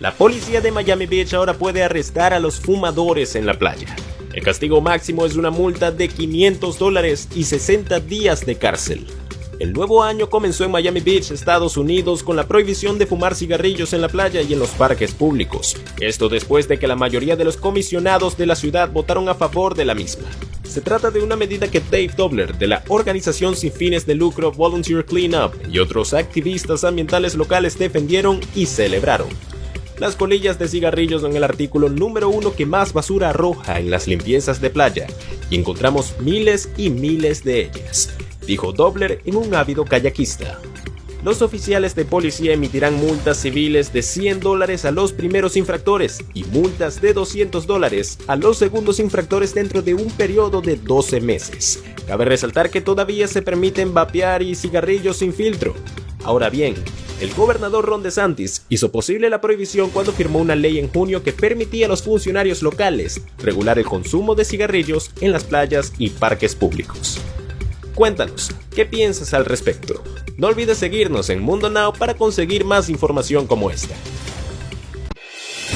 La policía de Miami Beach ahora puede arrestar a los fumadores en la playa. El castigo máximo es una multa de 500 dólares y 60 días de cárcel. El nuevo año comenzó en Miami Beach, Estados Unidos, con la prohibición de fumar cigarrillos en la playa y en los parques públicos. Esto después de que la mayoría de los comisionados de la ciudad votaron a favor de la misma. Se trata de una medida que Dave Dobler, de la organización sin fines de lucro Volunteer Cleanup, y otros activistas ambientales locales defendieron y celebraron. Las colillas de cigarrillos son el artículo número uno que más basura arroja en las limpiezas de playa, y encontramos miles y miles de ellas dijo Dobler en un ávido kayakista. Los oficiales de policía emitirán multas civiles de 100 dólares a los primeros infractores y multas de 200 dólares a los segundos infractores dentro de un periodo de 12 meses. Cabe resaltar que todavía se permiten vapear y cigarrillos sin filtro. Ahora bien, el gobernador Ron DeSantis hizo posible la prohibición cuando firmó una ley en junio que permitía a los funcionarios locales regular el consumo de cigarrillos en las playas y parques públicos. Cuéntanos, ¿qué piensas al respecto? No olvides seguirnos en Mundo Now para conseguir más información como esta.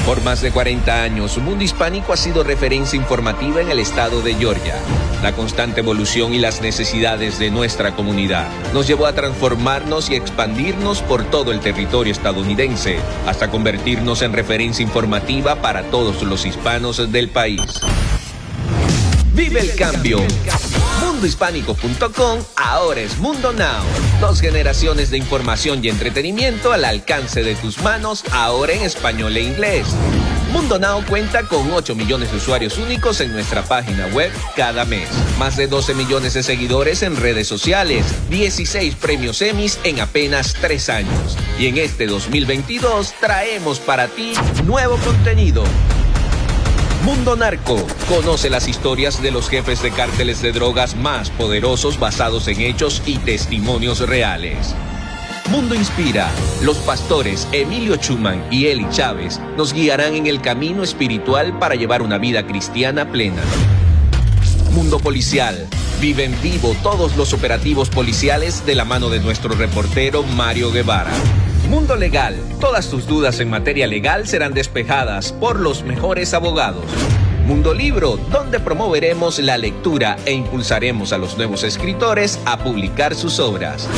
Por más de 40 años, Mundo Hispánico ha sido referencia informativa en el estado de Georgia. La constante evolución y las necesidades de nuestra comunidad nos llevó a transformarnos y expandirnos por todo el territorio estadounidense, hasta convertirnos en referencia informativa para todos los hispanos del país. Vive el cambio. Mundohispánico.com ahora es Mundo Now. Dos generaciones de información y entretenimiento al alcance de tus manos, ahora en español e inglés. Mundo Now cuenta con 8 millones de usuarios únicos en nuestra página web cada mes. Más de 12 millones de seguidores en redes sociales. 16 premios Emmys en apenas 3 años. Y en este 2022 traemos para ti nuevo contenido Mundo Narco. Conoce las historias de los jefes de cárteles de drogas más poderosos basados en hechos y testimonios reales. Mundo Inspira. Los pastores Emilio Chuman y Eli Chávez nos guiarán en el camino espiritual para llevar una vida cristiana plena. Mundo Policial. Vive en vivo todos los operativos policiales de la mano de nuestro reportero Mario Guevara. Mundo Legal. Todas tus dudas en materia legal serán despejadas por los mejores abogados. Mundo Libro, donde promoveremos la lectura e impulsaremos a los nuevos escritores a publicar sus obras.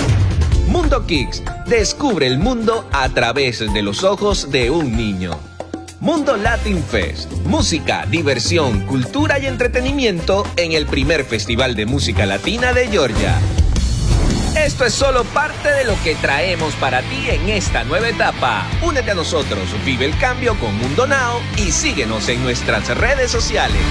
Mundo Kicks, descubre el mundo a través de los ojos de un niño. Mundo Latin Fest, música, diversión, cultura y entretenimiento en el primer festival de música latina de Georgia. Esto es solo parte de lo que traemos para ti en esta nueva etapa. Únete a nosotros, vive el cambio con Mundo Now y síguenos en nuestras redes sociales.